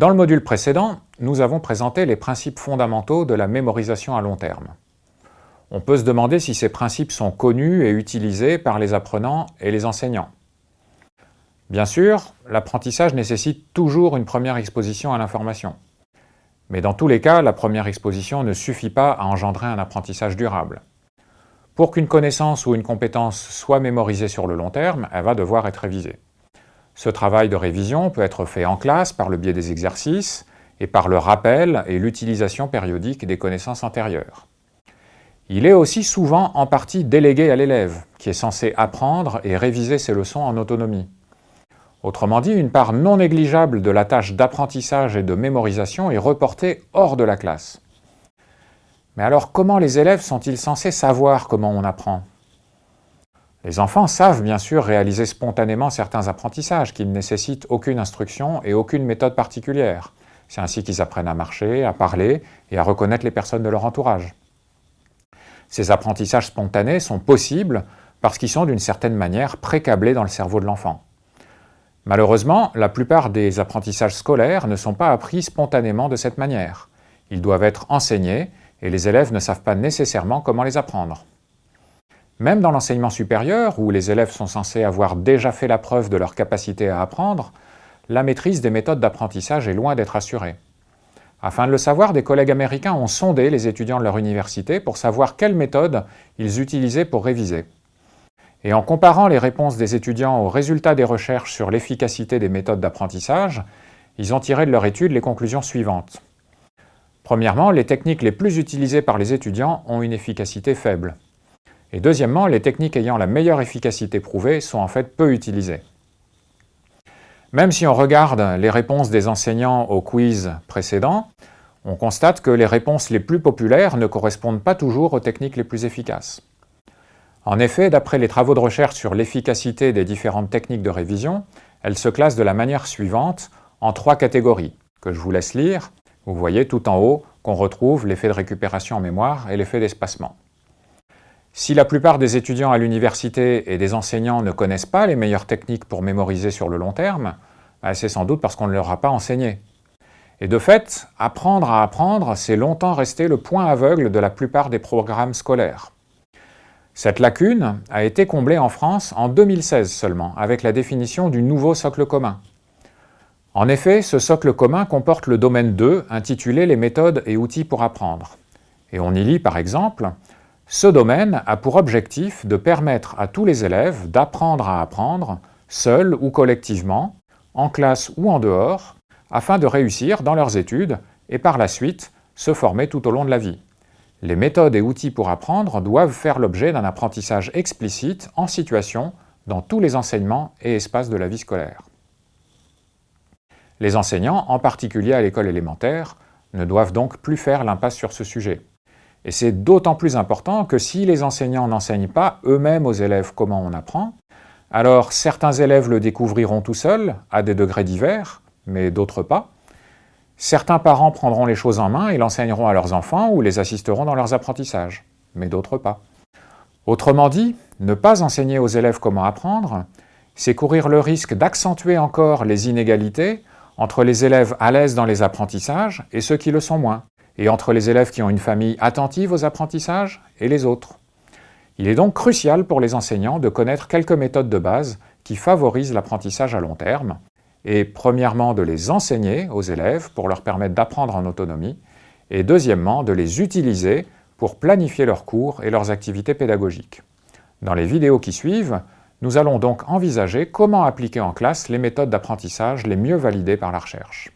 Dans le module précédent, nous avons présenté les principes fondamentaux de la mémorisation à long terme. On peut se demander si ces principes sont connus et utilisés par les apprenants et les enseignants. Bien sûr, l'apprentissage nécessite toujours une première exposition à l'information. Mais dans tous les cas, la première exposition ne suffit pas à engendrer un apprentissage durable. Pour qu'une connaissance ou une compétence soit mémorisée sur le long terme, elle va devoir être révisée. Ce travail de révision peut être fait en classe par le biais des exercices et par le rappel et l'utilisation périodique des connaissances antérieures. Il est aussi souvent en partie délégué à l'élève, qui est censé apprendre et réviser ses leçons en autonomie. Autrement dit, une part non négligeable de la tâche d'apprentissage et de mémorisation est reportée hors de la classe. Mais alors comment les élèves sont-ils censés savoir comment on apprend? Les enfants savent bien sûr réaliser spontanément certains apprentissages qui ne nécessitent aucune instruction et aucune méthode particulière. C'est ainsi qu'ils apprennent à marcher, à parler et à reconnaître les personnes de leur entourage. Ces apprentissages spontanés sont possibles parce qu'ils sont d'une certaine manière précablés dans le cerveau de l'enfant. Malheureusement, la plupart des apprentissages scolaires ne sont pas appris spontanément de cette manière. Ils doivent être enseignés et les élèves ne savent pas nécessairement comment les apprendre. Même dans l'enseignement supérieur, où les élèves sont censés avoir déjà fait la preuve de leur capacité à apprendre, la maîtrise des méthodes d'apprentissage est loin d'être assurée. Afin de le savoir, des collègues américains ont sondé les étudiants de leur université pour savoir quelles méthodes ils utilisaient pour réviser. Et en comparant les réponses des étudiants aux résultats des recherches sur l'efficacité des méthodes d'apprentissage, ils ont tiré de leur étude les conclusions suivantes. Premièrement, les techniques les plus utilisées par les étudiants ont une efficacité faible. Et deuxièmement, les techniques ayant la meilleure efficacité prouvée sont en fait peu utilisées. Même si on regarde les réponses des enseignants au quiz précédent, on constate que les réponses les plus populaires ne correspondent pas toujours aux techniques les plus efficaces. En effet, d'après les travaux de recherche sur l'efficacité des différentes techniques de révision, elles se classent de la manière suivante en trois catégories, que je vous laisse lire. Vous voyez tout en haut qu'on retrouve l'effet de récupération en mémoire et l'effet d'espacement. Si la plupart des étudiants à l'université et des enseignants ne connaissent pas les meilleures techniques pour mémoriser sur le long terme, bah, c'est sans doute parce qu'on ne leur a pas enseigné. Et de fait, apprendre à apprendre, c'est longtemps resté le point aveugle de la plupart des programmes scolaires. Cette lacune a été comblée en France en 2016 seulement, avec la définition du nouveau socle commun. En effet, ce socle commun comporte le domaine 2, intitulé « Les méthodes et outils pour apprendre ». Et on y lit par exemple ce domaine a pour objectif de permettre à tous les élèves d'apprendre à apprendre, seuls ou collectivement, en classe ou en dehors, afin de réussir dans leurs études et par la suite se former tout au long de la vie. Les méthodes et outils pour apprendre doivent faire l'objet d'un apprentissage explicite en situation dans tous les enseignements et espaces de la vie scolaire. Les enseignants, en particulier à l'école élémentaire, ne doivent donc plus faire l'impasse sur ce sujet. Et c'est d'autant plus important que si les enseignants n'enseignent pas eux-mêmes aux élèves comment on apprend, alors certains élèves le découvriront tout seuls, à des degrés divers, mais d'autres pas. Certains parents prendront les choses en main et l'enseigneront à leurs enfants ou les assisteront dans leurs apprentissages, mais d'autres pas. Autrement dit, ne pas enseigner aux élèves comment apprendre, c'est courir le risque d'accentuer encore les inégalités entre les élèves à l'aise dans les apprentissages et ceux qui le sont moins et entre les élèves qui ont une famille attentive aux apprentissages et les autres. Il est donc crucial pour les enseignants de connaître quelques méthodes de base qui favorisent l'apprentissage à long terme, et premièrement de les enseigner aux élèves pour leur permettre d'apprendre en autonomie, et deuxièmement de les utiliser pour planifier leurs cours et leurs activités pédagogiques. Dans les vidéos qui suivent, nous allons donc envisager comment appliquer en classe les méthodes d'apprentissage les mieux validées par la recherche.